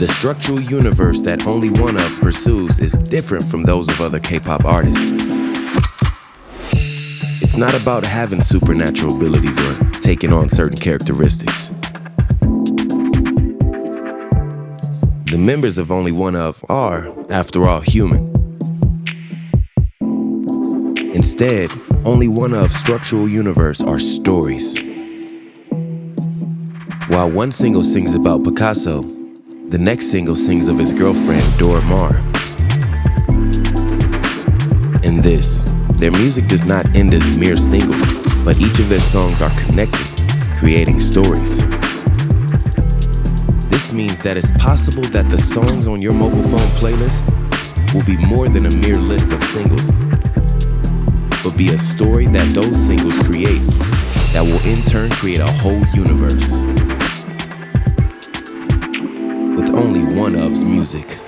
The structural universe that only one of pursues is different from those of other K-pop artists. It's not about having supernatural abilities or taking on certain characteristics. The members of Only One Of are, after all, human. Instead, Only One Of structural universe are stories. While one single sings about Picasso, the next single sings of his girlfriend, Dora Maar. In this, their music does not end as mere singles, but each of their songs are connected, creating stories. This means that it's possible that the songs on your mobile phone playlist will be more than a mere list of singles, but be a story that those singles create that will in turn create a whole universe only one of's music.